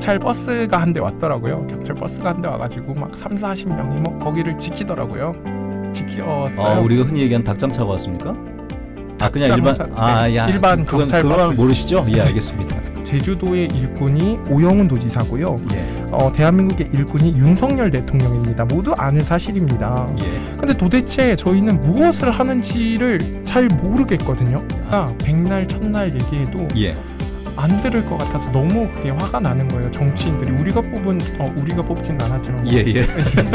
경찰 버스가 한 대 왔더라고요. 경찰 버스가 한 대 와가지고 막 3, 40명이 뭐 거기를 지키더라고요. 지키었어요. 아, 우리가 흔히 얘기하는 닭장차가 왔습니까? 아 그냥 일반 아, 야, 일반 그건 경찰 그건 버스. 모르시죠? 예, 알겠습니다. 제주도의 일꾼이 오영훈 도지사고요. 예. 어, 대한민국의 일꾼이 윤석열 대통령입니다. 모두 아는 사실입니다. 예. 근데 도대체 저희는 무엇을 하는지를 잘 모르겠거든요. 아, 백날 첫날 얘기해도 예. 안 들을 것 같아서 너무 그게 화가 나는 거예요. 정치인들이 우리가 뽑은 어, 우리가 뽑진 않았지만 뭐 예, 예.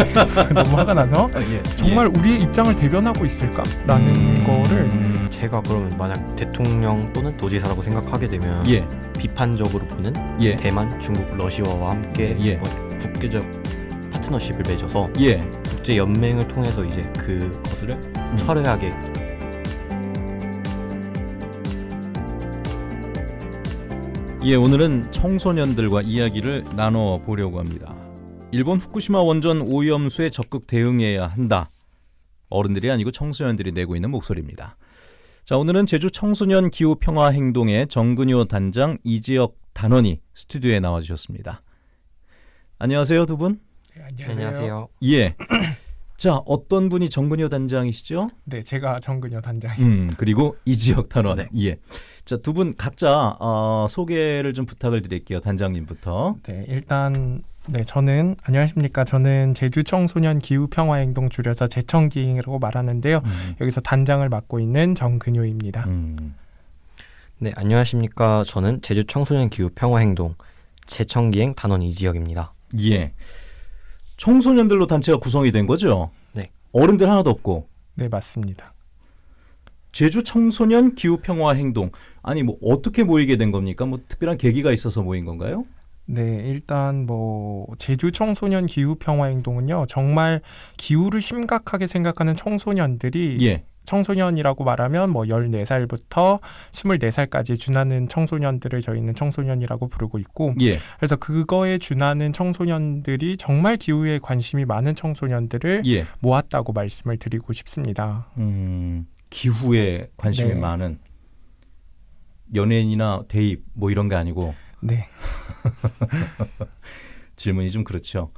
너무 화가 나서 예. 정말 우리의 입장을 대변하고 있을까라는 음, 거를 제가 그러면 만약 대통령 또는 도지사라고 생각하게 되면 예. 비판적으로 보는 예. 대만, 중국, 러시아와 함께 예. 뭐 국제적 파트너십을 맺어서 예. 국제 연맹을 통해서 이제 그것을 음. 철회하게 예, 오늘은 청소년들과 이야기를 나눠 보려고 합니다. 일본 후쿠시마 원전 오염수에 적극 대응해야 한다. 어른들이 아니고 청소년들이 내고 있는 목소리입니다. 자, 오늘은 제주 청소년 기후 평화 행동의 정근효 단장 이지혁 단원이 스튜디오에 나와 주셨습니다. 안녕하세요, 두 분. 네, 안녕하세요. 예. 자, 어떤 분이 정근효 단장이시죠? 네, 제가 정근여 단장. 음, 그리고 이지혁 단원. 네. 예. 자, 두 분 각자 어, 소개를 좀 부탁을 드릴게요. 단장님부터. 네, 일단 네, 저는 안녕하십니까? 저는 제주 청소년 기후 평화 행동 줄여서 제청기행이라고 말하는데요. 음. 여기서 단장을 맡고 있는 정근효입니다. 음. 네, 안녕하십니까. 저는 제주 청소년 기후 평화 행동 재청기행 단원 이지혁입니다. 예. 청소년들로 단체가 구성이 된 거죠? 네. 어른들 하나도 없고 네, 맞습니다. 제주 청소년 기후 평화 행동 아니 뭐 어떻게 모이게 된 겁니까? 뭐 특별한 계기가 있어서 모인 건가요? 네, 일단 뭐 제주 청소년 기후 평화 행동은요. 정말 기후를 심각하게 생각하는 청소년들이 예. 청소년이라고 말하면 뭐 14살부터 24살까지 준하는 청소년들을 저희는 청소년이라고 부르고 있고 예. 그래서 그거에 준하는 청소년들이 정말 기후에 관심이 많은 청소년들을 예. 모았다고 말씀을 드리고 싶습니다. 음. 기후에 관심이 네. 많은 연예인이나 대입 뭐 이런 게 아니고 네. 질문이 좀 그렇죠.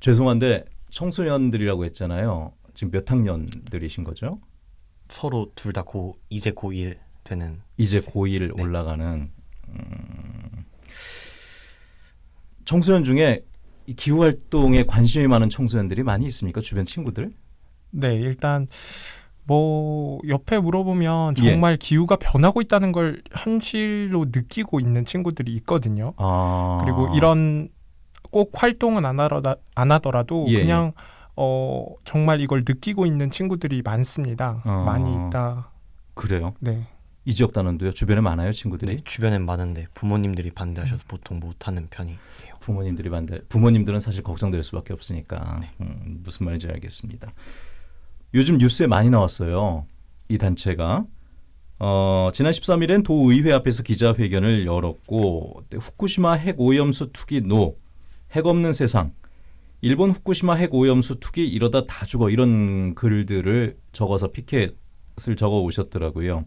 죄송한데 청소년들이라고 했잖아요. 지금 몇 학년들이신 거죠? 서로 둘 다 고 이제 고1 되는 이제 고1 네. 올라가는 음, 청소년 중에 이 기후 활동에 관심이 많은 청소년들이 많이 있습니까? 주변 친구들? 네, 일단 뭐 옆에 물어보면 예. 정말 기후가 변하고 있다는 걸 현실로 느끼고 있는 친구들이 있거든요. 아 그리고 이런 꼭 활동은 안, 하더라, 안 하더라도 예, 그냥 어 정말 이걸 느끼고 있는 친구들이 많습니다. 어. 많이 있다. 그래요. 네. 이 지역 단원도요. 주변에 많아요, 친구들이. 네, 주변엔 많은데 부모님들이 반대하셔서 보통 못 하는 편이에요. 부모님들이 반대. 부모님들은 사실 걱정될 수밖에 없으니까 네. 음, 무슨 말인지 알겠습니다. 요즘 뉴스에 많이 나왔어요. 이 단체가 어, 지난 13일엔 도의회 앞에서 기자회견을 열었고 네, 후쿠시마 핵 오염수 투기 노, 핵 없는 세상, 일본 후쿠시마 핵 오염수 투기 이러다 다 죽어 이런 글들을 적어서 피켓을 적어 오셨더라고요.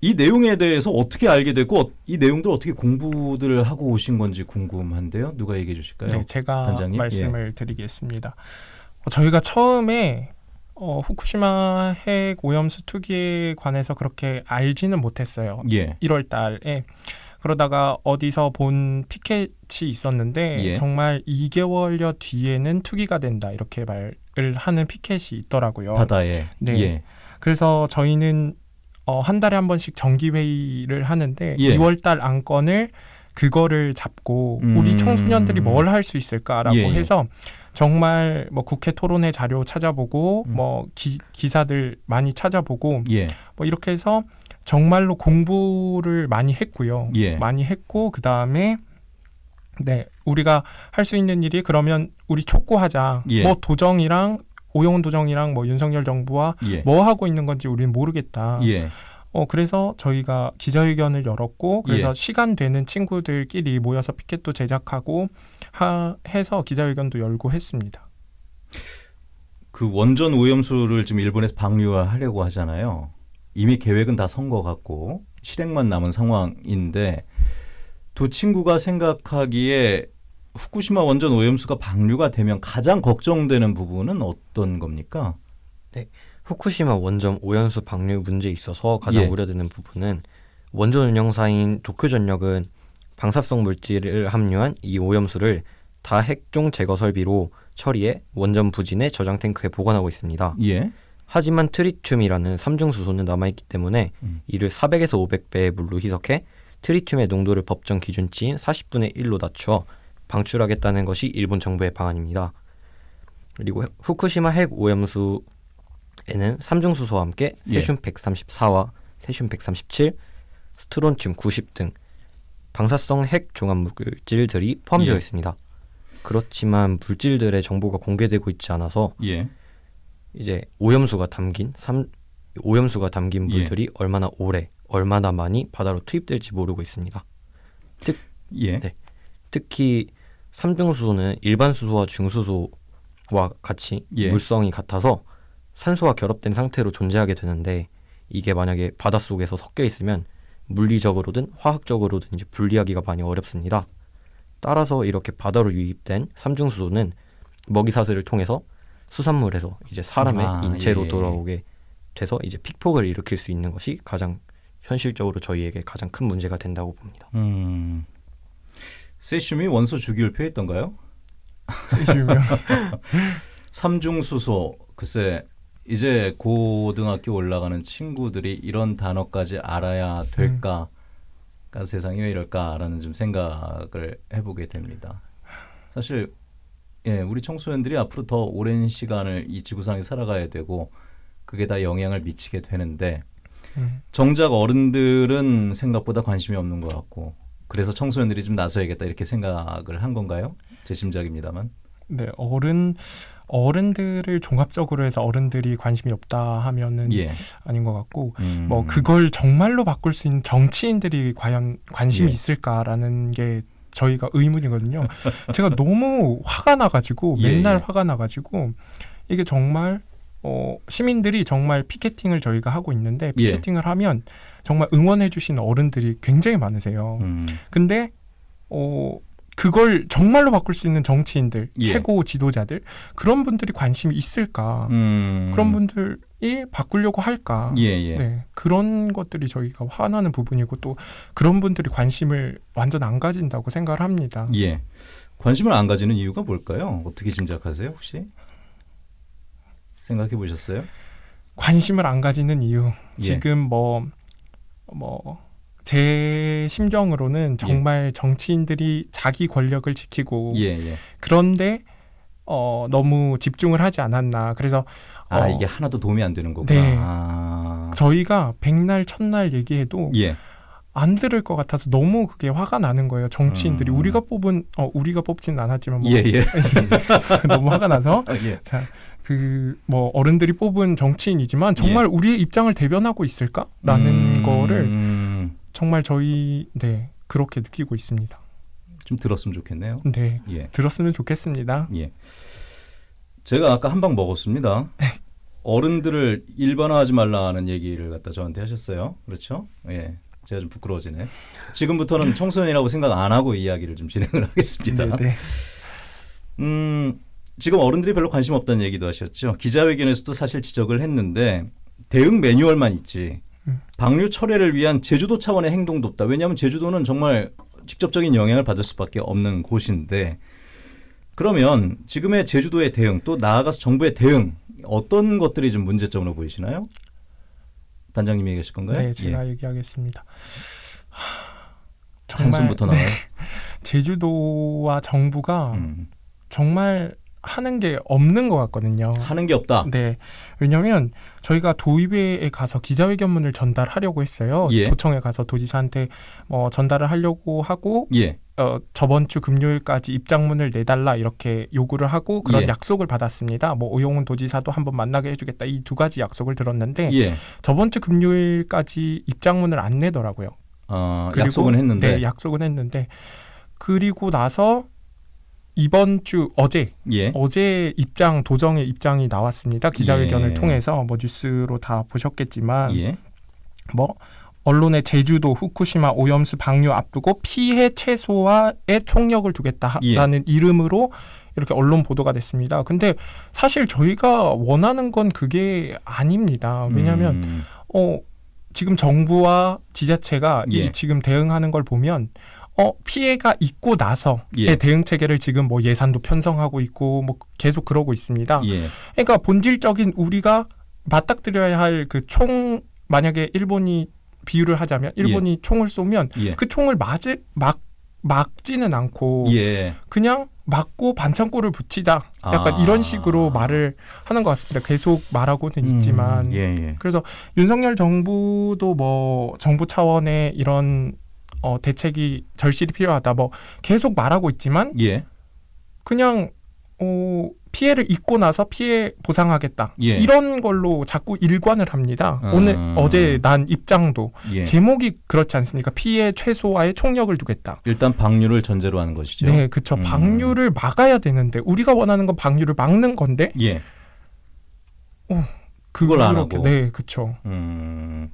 이 내용에 대해서 어떻게 알게 됐고 어- 이 내용들 어떻게 공부들을 하고 오신 건지 궁금한데요. 누가 얘기해 주실까요? 네, 제가 단장님? 말씀을 드리겠습니다. 어, 저희가 처음에 어, 후쿠시마 핵 오염수 투기에 관해서 그렇게 알지는 못했어요. 예. 1월 달에 그러다가 어디서 본 피켓이 있었는데 예. 정말 2개월여 뒤에는 투기가 된다 이렇게 말을 하는 피켓이 있더라고요. 바다에. 네. 예. 그래서 저희는 어, 한 달에 한 번씩 정기 회의를 하는데 예. 2월 달 안건을 그거를 잡고 음. 우리 청소년들이 뭘 할 수 있을까라고 예, 예. 해서 정말 뭐 국회 토론회 자료 찾아보고 음. 뭐 기, 기사들 많이 찾아보고 예. 뭐 이렇게 해서 정말로 공부를 많이 했고요. 예. 많이 했고 그 다음에 네 우리가 할 수 있는 일이 그러면 우리 촉구하자. 예. 뭐 도정이랑 오영훈 도정이랑 뭐 윤석열 정부와 예. 뭐 하고 있는 건지 우리는 모르겠다. 예. 어 그래서 저희가 기자회견을 열었고 그래서 예. 시간 되는 친구들끼리 모여서 피켓도 제작하고 하, 해서 기자회견도 열고 했습니다. 그 원전 오염수를 지금 일본에서 방류하려고 하잖아요. 이미 계획은 다 선거 같고 실행만 남은 상황인데 두 친구가 생각하기에 후쿠시마 원전 오염수가 방류가 되면 가장 걱정되는 부분은 어떤 겁니까? 후쿠시마 원전 오염수 방류 문제에 있어서 가장 예. 우려되는 부분은 원전 운영사인 도쿄전력은 방사성 물질을 함유한 이 오염수를 다 핵종 제거 설비로 처리해 원전 부진의 저장 탱크에 보관하고 있습니다. 예. 하지만 트리튬이라는 삼중수소는 남아있기 때문에 음. 이를 400에서 500배의 물로 희석해 트리튬의 농도를 법정 기준치인 40분의 1로 낮추어 방출하겠다는 것이 일본 정부의 방안입니다. 그리고 후쿠시마 핵 오염수에는 삼중수소와 함께 예. 세슘 134와 세슘 137, 스트론튬 90 등 방사성 핵 종합 물질들이 포함되어 예. 있습니다. 그렇지만 물질들의 정보가 공개되고 있지 않아서 예. 이제 오염수가 담긴 삼 오염수가 담긴 예. 물들이 얼마나 오래 얼마나 많이 바다로 투입될지 모르고 있습니다. 예. 네. 특히 삼중수소는 일반 수소와 중수소와 같이 예. 물성이 같아서 산소와 결합된 상태로 존재하게 되는데 이게 만약에 바닷속에서 섞여 있으면 물리적으로든 화학적으로든 이제 분리하기가 많이 어렵습니다. 따라서 이렇게 바다로 유입된 삼중수소는 먹이사슬을 통해서 수산물에서 이제 사람의 아, 인체로 예. 돌아오게 돼서 이제 픽폭을 일으킬 수 있는 것이 가장 현실적으로 저희에게 가장 큰 문제가 된다고 봅니다. 음. 세슘이 원소 주기율표였던가요? 세슘이요. 삼중수소 글쎄 이제 고등학교 올라가는 친구들이 이런 단어까지 알아야 될까? 그러니까 세상이 왜 이럴까라는 좀 생각을 해보게 됩니다. 사실 예, 우리 청소년들이 앞으로 더 오랜 시간을 이 지구상에 살아가야 되고 그게 다 영향을 미치게 되는데 음. 정작 어른들은 생각보다 관심이 없는 것 같고 그래서 청소년들이 좀 나서야겠다 이렇게 생각을 한 건가요? 제 짐작입니다만. 네, 어른 어른들을 종합적으로 해서 어른들이 관심이 없다 하면은 예. 아닌 것 같고 음. 뭐 그걸 정말로 바꿀 수 있는 정치인들이 과연 관심이 예. 있을까라는 게 저희가 의문이거든요. 제가 너무 화가 나가지고 예, 맨날 예. 화가 나가지고 이게 정말 어, 시민들이 정말 피켓팅을 저희가 하고 있는데 예. 피켓팅을 하면 정말 응원해 주시는 어른들이 굉장히 많으세요. 음. 근데 어 그걸 정말로 바꿀 수 있는 정치인들, 예. 최고 지도자들 그런 분들이 관심이 있을까? 음. 그런 분들 이 바꾸려고 할까? 예, 예. 네 그런 것들이 저희가 화나는 부분이고 또 그런 분들이 관심을 완전 안 가진다고 생각을 합니다. 예. 관심을 안 가지는 이유가 뭘까요? 어떻게 짐작하세요, 혹시? 생각해 보셨어요? 관심을 안 가지는 이유 예. 지금 뭐 뭐 제 심정으로는 정말 정치인들이 자기 권력을 지키고 예, 예. 그런데 어 너무 집중을 하지 않았나 그래서 아, 어, 이게 하나도 도움이 안 되는 거구나. 네. 아. 저희가 백날 첫날 얘기해도 예. 안 들을 것 같아서 너무 그게 화가 나는 거예요. 정치인들이 음. 우리가 뽑은 어 우리가 뽑지는 않았지만 뭐 예, 예. 너무 화가 나서 아, 예. 자 그 뭐 어른들이 뽑은 정치인이지만 정말 우리의 입장을 대변하고 있을까라는 음, 거를 정말 저희 네 그렇게 느끼고 있습니다. 좀 들었으면 좋겠네요. 네 예. 들었으면 좋겠습니다. 예. 제가 아까 한 방 먹었습니다. 어른들을 일반화하지 말라는 얘기를 갖다 저한테 하셨어요. 그렇죠? 예. 제가 좀 부끄러워지네. 지금부터는 청소년이라고 생각 안 하고 이야기를 좀 진행을 하겠습니다. 네, 네. 음, 지금 어른들이 별로 관심 없다는 얘기도 하셨죠. 기자회견에서도 사실 지적을 했는데 대응 매뉴얼만 있지. 음. 방류 철회를 위한 제주도 차원의 행동도 없다. 왜냐하면 제주도는 정말 직접적인 영향을 받을 수밖에 없는 곳인데 그러면 지금의 제주도의 대응 또 나아가서 정부의 대응 어떤 것들이 좀 문제점으로 보이시나요? 단장님이 얘기하실 건가요? 네, 제가 예. 얘기하겠습니다. 하, 한숨부터 나와요. 제주도와 정부가 음. 정말 하는 게 없는 것 같거든요. 하는 게 없다. 네, 왜냐하면 저희가 도의회에 가서 기자회견문을 전달하려고 했어요. 예. 도청에 가서 도지사한테 뭐 전달을 하려고 하고 예. 어, 저번 주 금요일까지 입장문을 내달라 이렇게 요구를 하고 그런 예. 약속을 받았습니다. 뭐 오용훈 도지사도 한번 만나게 해주겠다 이 두 가지 약속을 들었는데 예. 저번 주 금요일까지 입장문을 안 내더라고요. 어, 그리고- 약속은 했는데 네, 약속은 했는데 그리고 나서 이번 주 어제 예. 어제 입장 도정의 입장이 나왔습니다. 기자회견을 예. 통해서 뭐 뉴스로 다 보셨겠지만 예. 뭐 언론의 제주도 후쿠시마 오염수 방류 앞두고 피해 최소화에 총력을 두겠다라는 이름으로 이렇게 언론 보도가 됐습니다. 근데 사실 저희가 원하는 건 그게 아닙니다. 왜냐하면 음, 어 지금 정부와 지자체가 예. 이 지금 대응하는 걸 보면 어 피해가 있고 나서의 예. 대응 체계를 지금 뭐 예산도 편성하고 있고 뭐 계속 그러고 있습니다. 예. 그러니까 본질적인 우리가 맞닥뜨려야 할 그 총 만약에 일본이 비유를 하자면 일본이 총을 쏘면 예. 그 총을 맞을 막 막지는 않고 예. 그냥 맞고 반창고를 붙이자 약간 아. 이런 식으로 말을 하는 것 같습니다. 계속 말하고는 있지만 음, 예, 예. 그래서 윤석열 정부도 뭐 정부 차원의 이런 어, 대책이 절실히 필요하다. 뭐 계속 말하고 있지만 예. 그냥 어, 피해를 입고 나서 피해 보상하겠다. 예. 이런 걸로 자꾸 일관을 합니다. 음. 오늘 어제 난 입장도 예. 제목이 그렇지 않습니까? 피해 최소화에 총력을 두겠다. 일단 방류를 전제로 하는 것이죠. 네, 그쵸. 음. 방류를 막아야 되는데 우리가 원하는 건 방류를 막는 건데 예. 그걸 안 하고. 네, 그쵸. 음.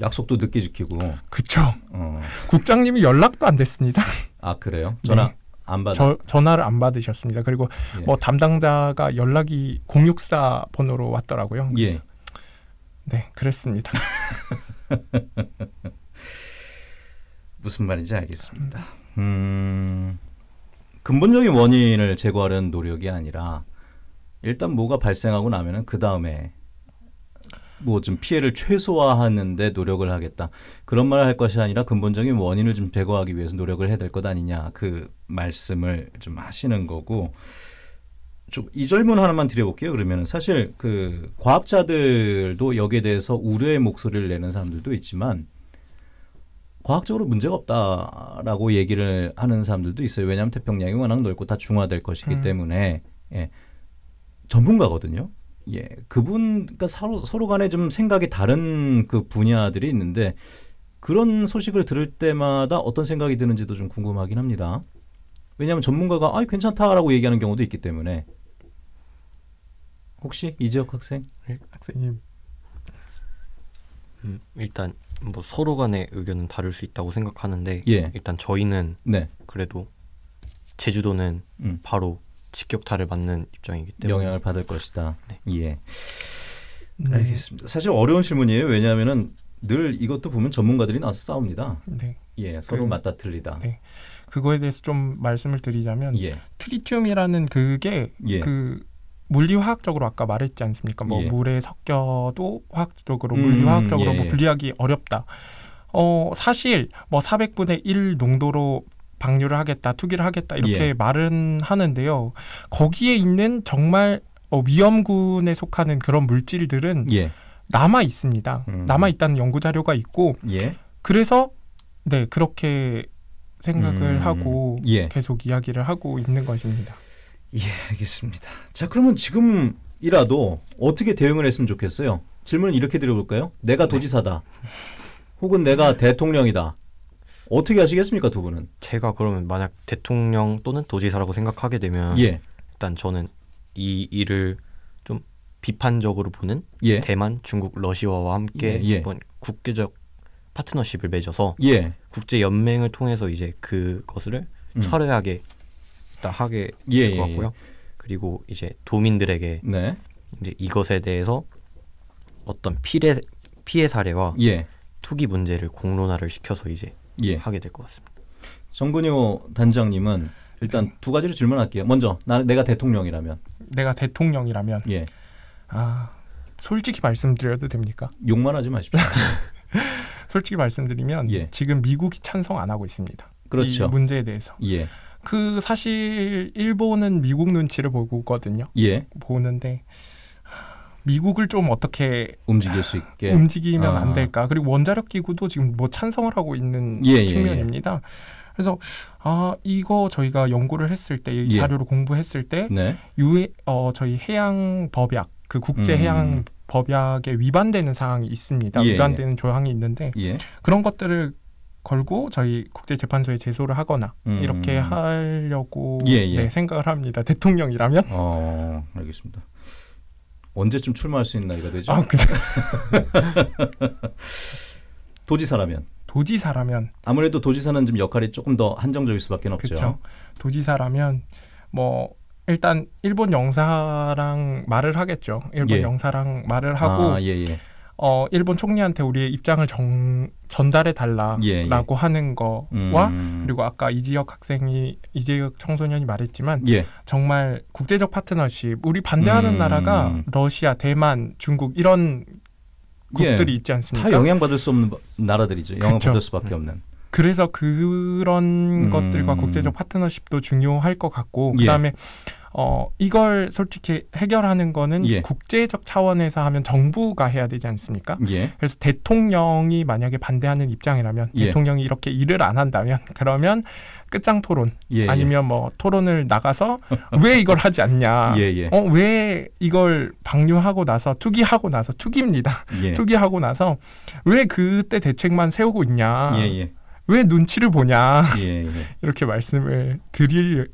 약속도 늦게 지키고. 그쵸. 어. 국장님이 연락도 안 됐습니다. 아 그래요? 전화 네. 안 받아. 저 전화를 안 받으셨습니다. 그리고 예. 뭐 담당자가 연락이 064 번호로 왔더라고요. 예. 네, 그랬습니다. 무슨 말인지 알겠습니다. 음, 근본적인 원인을 제거하려는 노력이 아니라 일단 뭐가 발생하고 나면은 그 다음에 뭐 좀 피해를 최소화하는데 노력을 하겠다 그런 말을 할 것이 아니라 근본적인 원인을 좀 제거하기 위해서 노력을 해야 될 것 아니냐 그 말씀을 좀 하시는 거고 좀이 질문 하나만 드려볼게요. 그러면은 사실 그 과학자들도 여기에 대해서 우려의 목소리를 내는 사람들도 있지만 과학적으로 문제가 없다라고 얘기를 하는 사람들도 있어요. 왜냐하면 태평양이 워낙 넓고 다 중화될 것이기 음. 때문에 예, 전문가거든요. 예, 그분 그러니까 서로 서로 간에 좀 생각이 다른 그 분야들이 있는데 그런 소식을 들을 때마다 어떤 생각이 드는지도 좀 궁금하긴 합니다. 왜냐하면 전문가가 아 괜찮다라고 얘기하는 경우도 있기 때문에 혹시 이지혁 학생? 학생님. 음, 일단 뭐 서로 간의 의견은 다를 수 있다고 생각하는데 예, 일단 저희는 네, 그래도 제주도는 음. 바로 직격탄을 맞는 입장이기 때문에 영향을 받을 것이다. 네. 예. 네. 알겠습니다. 사실 어려운 질문이에요. 왜냐하면은 늘 이것도 보면 전문가들이 나서 싸웁니다. 네. 예, 서로 그- 맞다 틀리다. 네. 그거에 대해서 좀 말씀을 드리자면 예, 트리튬이라는 그게 예, 그 물리 화학적으로 아까 말했지 않습니까? 뭐 예. 물에 섞여도 화학적으로 음, 물리 화학적으로 예, 뭐 예. 분리하기 어렵다. 어 사실 뭐 400분의 1 농도로 방류를 하겠다, 투기를 하겠다 이렇게 예. 말은 하는데요. 거기에 있는 정말 어, 위험군에 속하는 그런 물질들은 예, 남아 있습니다. 음. 남아 있다는 연구 자료가 있고 예, 그래서 네 그렇게 생각을 음, 하고 예. 계속 이야기를 하고 있는 것입니다. 예, 알겠습니다. 자, 그러면 지금이라도 어떻게 대응을 했으면 좋겠어요? 질문을 이렇게 드려볼까요? 내가 도지사다. 혹은 내가 대통령이다. 어떻게 하시겠습니까, 두 분은? 제가 그러면 만약 대통령 또는 도지사라고 생각하게 되면 예, 일단 저는 이 일을 좀 비판적으로 보는 예, 대만, 중국, 러시아와 함께 예, 예. 한번 국제적 파트너십을 맺어서 예, 국제 연맹을 통해서 이제 그것을 음. 철회하게 딱 하게 예, 될것 예, 같고요. 그리고 이제 도민들에게 네, 이제 이것에 대해서 어떤 피해 피해 사례와 예, 투기 문제를 공론화를 시켜서 이제 예. 하게 될 것 같습니다. 정근효 단장님은 일단 두 가지를 질문할게요. 먼저, 나 내가 대통령이라면, 내가 대통령이라면 예, 아 솔직히 말씀드려도 됩니까? 욕만 하지 마십시오. 솔직히 말씀드리면 예. 지금 미국이 찬성 안 하고 있습니다. 그렇죠. 이 문제에 대해서 예, 그 사실 일본은 미국 눈치를 보거든요. 예, 보는데 미국을 좀 어떻게 움직일 수 있게. 움직이면 아. 안 될까? 그리고 원자력 기구도 지금 뭐 찬성을 하고 있는 예, 예, 측면입니다. 그래서 아 이거 저희가 연구를 했을 때이 예. 자료를 공부했을 때 네, 유해 어 저희 해양 법약 그 국제 음. 해양 법약에 위반되는 사항이 있습니다. 예, 위반되는 조항이 있는데 예, 그런 것들을 걸고 저희 국제 재판소에 제소를 하거나 음. 이렇게 하려고 예, 예. 네, 생각을 합니다. 대통령이라면 어, 알겠습니다. 언제쯤 출마할 수 있는 나이가 되죠? 아 그죠. 도지사라면 도지사라면 아무래도 도지사는 좀 역할이 조금 더 한정적일 수밖에 없죠. 그렇죠. 도지사라면 뭐 일단 일본 영사랑 말을 하겠죠. 일본 예. 영사랑 말을 하고 아, 예, 예. 어 일본 총리한테 우리의 입장을 정, 전달해 달라라고 예, 예. 하는 거와 음. 그리고 아까 이지혁 학생이 이지혁 청소년이 말했지만 예. 정말 국제적 파트너십 우리 반대하는 음. 나라가 러시아, 대만, 중국 이런 국들이 예. 있지 않습니까? 다 영향받을 수 없는 나라들이죠. 영향받을. 수밖에 없는. 그래서 그런 음. 것들과 국제적 파트너십도 중요할 것 같고 예. 그다음에 어 이걸 솔직히 해결하는 거는 예. 국제적 차원에서 하면 정부가 해야 되지 않습니까? 예. 그래서 대통령이 만약에 반대하는 입장이라면 예. 대통령이 이렇게 일을 안 한다면 그러면 끝장 토론 예. 아니면 뭐 토론을 나가서 왜 이걸 하지 않냐? 예, 예. 어왜 이걸 방류하고 나서 투기하고 나서 투기입니다. 예. 투기하고 나서 왜 그때 대책만 세우고 있냐? 예, 예. 왜 눈치를 보냐? 예, 예. 이렇게 말씀을 드릴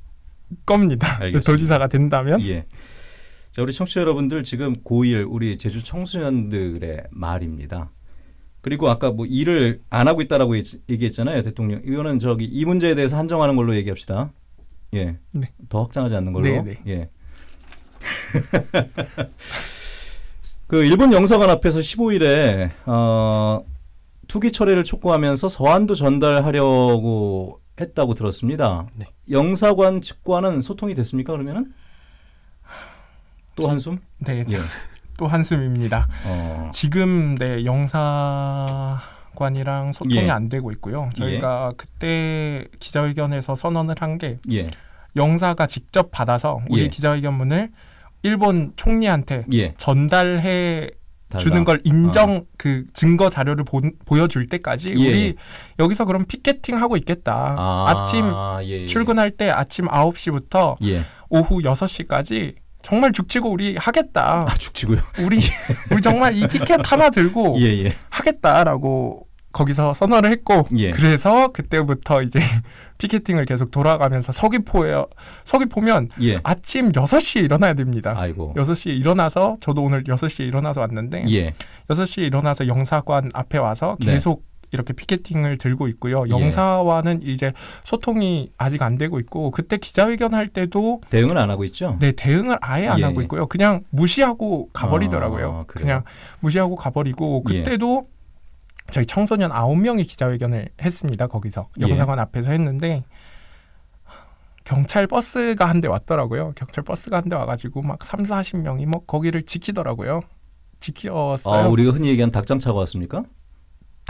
겁니다. 알겠습니다. 도지사가 된다면 예. 자, 우리 청취자 여러분들 지금 고1 우리 제주 청소년들의 말입니다. 그리고 아까 뭐 일을 안 하고 있다라고 얘기- 얘기했잖아요, 대통령. 이거는 저기 이 문제에 대해서 한정하는 걸로 얘기합시다. 예. 네. 더 확장하지 않는 걸로. 네, 네. 예. 그 일본 영사관 앞에서 15일에 어, 투기 철회를 촉구하면서 서한도 전달하려고 했다고 들었습니다. 네. 영사관 측과는 소통이 됐습니까? 그러면은 또 한숨? 네, 예. 또 한숨입니다. 어. 지금 네 영사관이랑 소통이 예. 안 되고 있고요. 저희가 그때 기자회견에서 선언을 한게 예. 영사가 직접 받아서 우리 예. 기자회견문을 일본 총리한테 예. 전달해 달라. 주는 걸 인정 그 증거 자료를 보, 보여줄 때까지 예. 우리 여기서 그럼 피켓팅 하고 있겠다. 아, 침 예, 예. 출근할 때 아침 9시부터 예. 오후 6시까지 정말 죽치고 우리 하겠다. 아, 죽치고요. 우리 우리 정말 이 피켓 하나 들고 예, 예. 하겠다라고 거기서 선언을 했고 예. 그래서 그때부터 이제 피켓팅을 계속 돌아가면서 서귀포에 서귀포면 예. 아침 6시에 일어나야 됩니다. 아이고. 6시에 일어나서 저도 오늘 6시에 일어나서 왔는데 예. 6시에 일어나서 영사관 앞에 와서 네. 계속 이렇게 피켓팅을 들고 있고요. 예. 영사와는 이제 소통이 아직 안 되고 있고 그때 기자회견 할 때도 대응을 안 하고 있죠? 네 대응을 아예 안 예, 하고 예. 있고요. 그냥 무시하고 가버리더라고요. 아? 그냥 무시하고 가버리고 예. 그때도 저희 청소년 아홉 명이 기자회견을 했습니다. 거기서 예. 영사관 앞에서 했는데 경찰 버스가 한 대 왔더라고요. 경찰 버스가 한 대 와가지고 막 3, 40명이 뭐 거기를 지키더라고요. 지켰어요. 아, 우리가 흔히 얘기하는 닭장차가 왔습니까?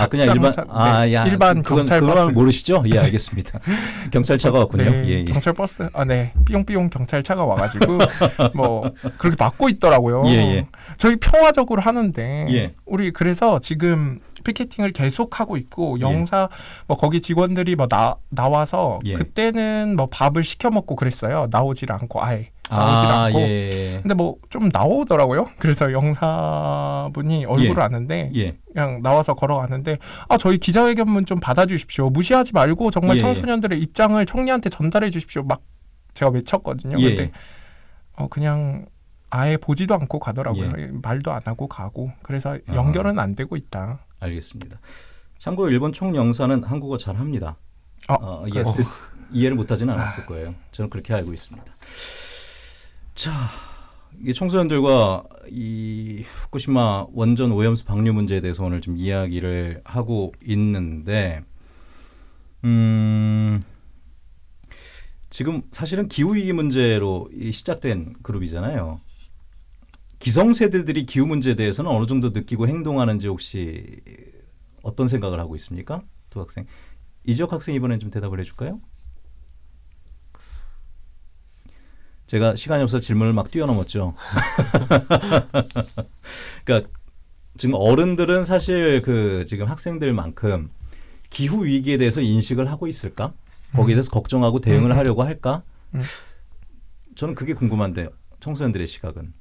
아, 그냥 일반 닭장차, 아, 네, 야. 일반 그건, 경찰 그건 버스. 모르시죠? 예, 알겠습니다. 경찰차가 왔군요. 네, 예, 예. 경찰 버스, 아, 네, 삐용삐용 경찰차가 와 가지고 뭐 그렇게 막고 있더라고요. 예, 예. 저희 평화적으로 하는데 예. 우리 그래서 지금 피켓팅을 계속 하고 있고 예. 영사 뭐 거기 직원들이 뭐 나 나와서 예. 그때는 뭐 밥을 시켜 먹고 그랬어요. 나오질 않고 아예 나오질 아, 않고. 예. 근데 뭐 좀 나오더라고요. 그래서 영사분이 얼굴을 예. 아는데 예. 그냥 나와서 걸어가는데 아 저희 기자회견문 좀 받아주십시오 무시하지 말고 정말 예, 청소년들의 입장을 총리한테 전달해 주십시오 막 제가 외쳤거든요 예. 근데 어 그냥 아예 보지도 않고 가더라고요 말도 안 하고 가고 그래서 예. 아. 연결은 안 되고 있다 알겠습니다. 참고로 일본 총영사는 한국어 잘합니다. 아, 어, 예? 뜻, 이해를 못하지는 않았을 거예요. 저는 그렇게 알고 있습니다. 자, 이 청소년들과 이 후쿠시마 원전 오염수 방류 문제에 대해서 오늘 좀 이야기를 하고 있는데, 음, 지금 사실은 기후 위기 문제로 이 시작된 그룹이잖아요. 기성 세대들이 기후 문제에 대해서는 어느 정도 느끼고 행동하는지 혹시 어떤 생각을 하고 있습니까, 두 학생? 이지혁 학생 이번엔 좀 대답을 해줄까요? 제가 시간이 없어 서 질문을 막 뛰어넘었죠. 그러니까 지금 어른들은 사실 그 지금 학생들만큼 기후 위기에 대해서 인식을 하고 있을까? 거기에 대해서 걱정하고 대응을 음, 음. 하려고 할까? 음. 저는 그게 궁금한데 청소년들의 시각은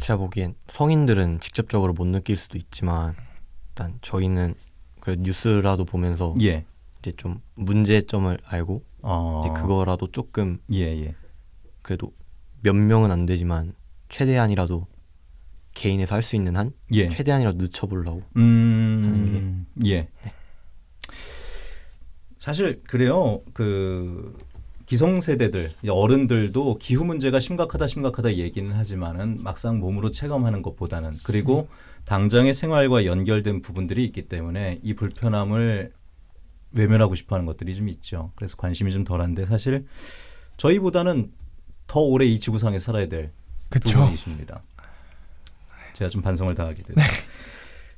제가 보기엔 성인들은 직접적으로 못 느낄 수도 있지만 일단 저희는 그 뉴스라도 보면서 예, 이제 좀 문제점을 알고 어, 이제 그거라도 조금 예, 예, 그래도 몇 명은 안 되지만 최대한이라도 개인에서 할 수 있는 한 예. 최대한이라도 늦춰보려고 음, 예. 네. 사실 그래요. 그 기성세대들 어른들도 기후 문제가 심각하다 심각하다 얘기는 하지만은 막상 몸으로 체감하는 것보다는 그리고 당장의 생활과 연결된 부분들이 있기 때문에 이 불편함을 외면하고 싶어 하는 것들이 좀 있죠. 그래서 관심이 좀 덜한데 사실 저희보다는 더 오래 이 지구상에 살아야 될 두. 분이십니다. 제가 좀 반성을 다하게 됐어요.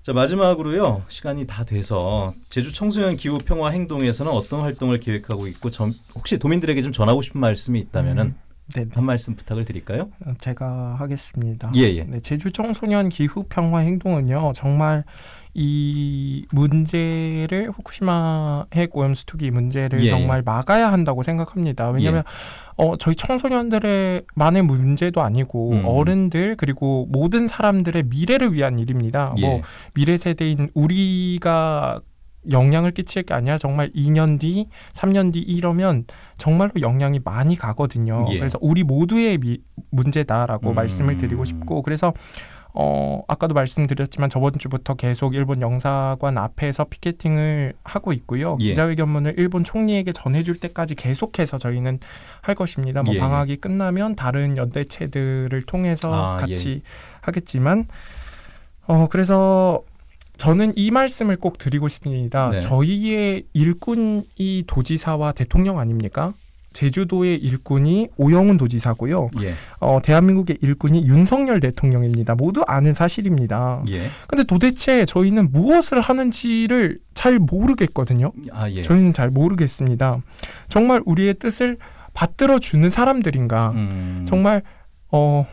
자 마지막으로요. 시간이 다 돼서 제주 청소년 기후 평화 행동에서는 어떤 활동을 계획하고 있고 점- 혹시 도민들에게 좀 전하고 싶은 말씀이 있다면은 음, 네, 네. 한 말씀 부탁을 드릴까요? 어, 제가 하겠습니다. 예, 예. 네, 제주 청소년 기후 평화 행동은요 정말 이 문제를 후쿠시마 핵 오염 수 투기 문제를 예, 예. 정말 막아야 한다고 생각합니다. 왜냐하면 어, 저희 청소년들의 만의 문제도 아니고 음. 어른들 그리고 모든 사람들의 미래를 위한 일입니다. 뭐 예. 미래 세대인 우리가 영향을 끼칠 게 아니라 정말 2년 뒤, 3년 뒤 이러면 정말로 영향이 많이 가거든요. 예. 그래서 우리 모두의 미, 문제다라고 음. 말씀을 드리고 싶고 그래서 어 아까도 말씀드렸지만 저번 주부터 계속 일본 영사관 앞에서 피켓팅을 하고 있고요. 예. 기자회견문을 일본 총리에게 전해줄 때까지 계속해서 저희는 할 것입니다. 뭐 예. 방학이 끝나면 다른 연대체들을 통해서 아, 같이 하겠지만 어 그래서 저는 이 말씀을 꼭 드리고 싶습니다. 네. 저희의 일꾼이 도지사와 대통령 아닙니까? 제주도의 일꾼이 오영훈 도지사고요. 예. 어, 대한민국의 일꾼이 윤석열 대통령입니다. 모두 아는 사실입니다. 예. 근데 도대체 저희는 무엇을 하는지를 잘 모르겠거든요. 아 예. 저희는 잘 모르겠습니다. 정말 우리의 뜻을 받들어 주는 사람들인가? 음. 정말 어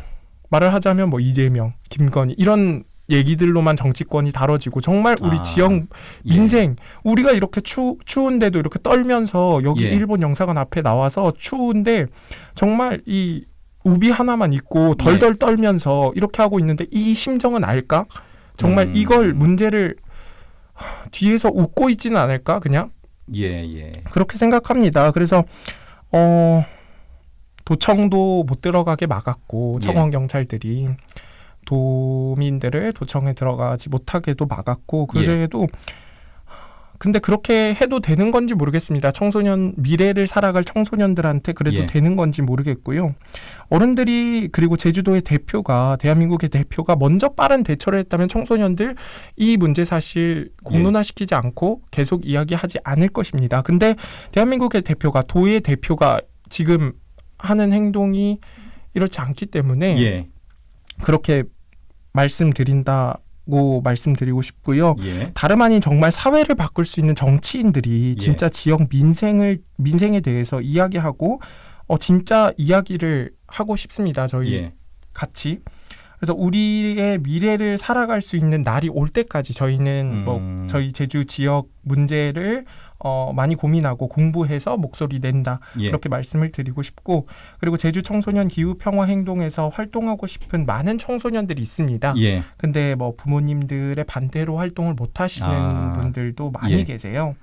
말을 하자면 뭐 이재명, 김건희 이런 얘기들로만 정치권이 다뤄지고 정말 우리 아, 지역 예. 민생 우리가 이렇게 추, 추운데도 이렇게 떨면서 여기 예. 일본 영사관 앞에 나와서 추운데 정말 이 우비 하나만 덜덜 예. 떨면서 이렇게 하고 있는데 이 심정은 알까? 정말 음. 이걸 문제를 하, 뒤에서 웃고 있지는 않을까 그냥 예, 예. 그렇게 생각합니다. 그래서 어 도청도 못 들어가게 막았고 예. 청원 경찰들이 도민들을 도청에 들어가지 못하게도 막았고 예. 그래도 근데 그렇게 해도 되는 건지 모르겠습니다. 청소년 미래를 살아갈 청소년들한테 그래도 예. 되는 건지 모르겠고요. 어른들이 그리고 제주도의 대표가 대한민국의 대표가 먼저 빠른 대처를 했다면 청소년들 이 문제 사실 예. 공론화시키지 않고 계속 이야기하지 않을 것입니다. 근데 대한민국의 대표가 도의 대표가 지금 하는 행동이 이렇지 않기 때문에 예. 그렇게 말씀드린다 고 말씀드리고 싶고요. 예. 다름 아닌 정말 사회를 바꿀 수 있는 정치인들이 예. 진짜 지역 민생을 민생에 대해서 이야기하고 어 진짜 이야기를 하고 싶습니다. 저희 예. 같이. 그래서 우리의 미래를 살아갈 수 있는 날이 올 때까지 저희는 음. 뭐 저희 제주 지역 문제를 어 많이 고민하고 공부해서 목소리 낸다. 예. 그렇게 말씀을 드리고 싶고 그리고 제주 청소년 기후 평화 행동에서 활동하고 싶은 많은 청소년들이 있습니다. 예. 근데 뭐 부모님들의 반대로 활동을 못 하시는 아, 분들도 많이 예. 계세요.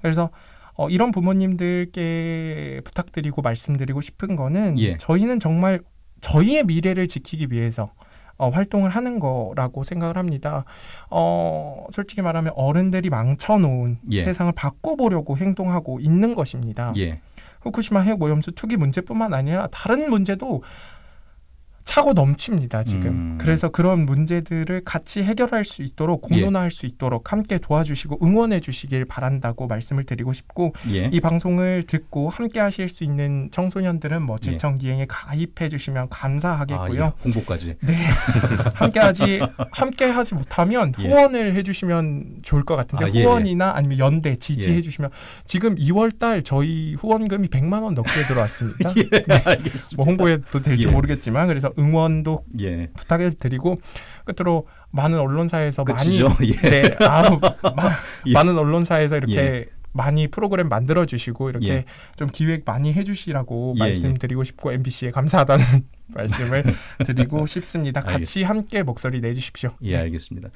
그래서 어, 이런 부모님들께 부탁드리고 말씀드리고 싶은 거는 예. 저희는 정말 저희의 미래를 지키기 위해서 어, 활동을 하는 거라고 생각을 합니다. 어, 솔직히 말하면 어른들이 망쳐놓은 예. 세상을 바꿔보려고 행동하고 있는 것입니다. 예. 후쿠시마 핵 오염수 투기 문제뿐만 아니라 다른 문제도 차고 넘칩니다 지금. 음. 그래서 그런 문제들을 같이 해결할 수 있도록 공론화할 수 있도록 함께 도와주시고 응원해 주시길 바란다고 말씀을 드리고 싶고 예. 이 방송을 듣고 함께 하실 수 있는 청소년들은 뭐 예. 제청 기행에 가입해 주시면 감사하겠고요. 아, 예. 홍보까지. 네. 함께하지 함께하지 못하면 예. 후원을 해주시면 좋을 것 같은데 아, 예, 예. 후원이나 아니면 연대 지지해 예. 주시면 지금 2월달 저희 후원금이 100만 원 넘게 들어왔습니다. 예. 알겠습니다. 뭐 홍보해도 될지 예. 모르겠지만 그래서 응원도 예. 부탁해 드리고 끝으로 많은 언론사에서 끝이죠. 많이 예. 네 아우, 마- 예. 많은 언론사에서 이렇게 예. 많이 프로그램 만들어 주시고 이렇게 예. 좀 기획 많이 해주시라고 예, 말씀드리고 싶고 MBC에 감사하다는 말씀을 드리고 싶습니다. 같이 알겠습니다. 함께 목소리 내주십시오. 예, 알겠습니다.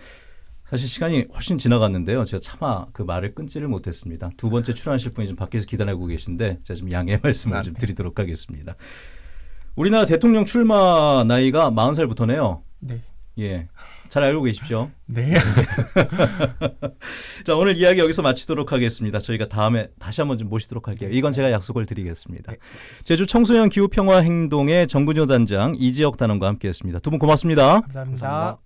사실 시간이 훨씬 지나갔는데요. 제가 차마 그 말을 끊지를 못했습니다. 두 번째 출연하실 분이 지금 밖에서 기다리고 계신데 제가 좀 양해 말씀을 아, 좀 네. 드리도록 하겠습니다. 우리나라 대통령 출마 나이가 40살부터네요. 네. 예. 잘 알고 계십시오. 네. 자, 오늘 이야기 여기서 마치도록 하겠습니다. 저희가 다음에 다시 한번 좀 모시도록 할게요. 이건 제가 약속을 드리겠습니다. 제주 청소년 기후 평화 행동의 정근효 단장 이지혁 단원과 함께 했습니다. 두 분 고맙습니다. 감사합니다. 감사합니다.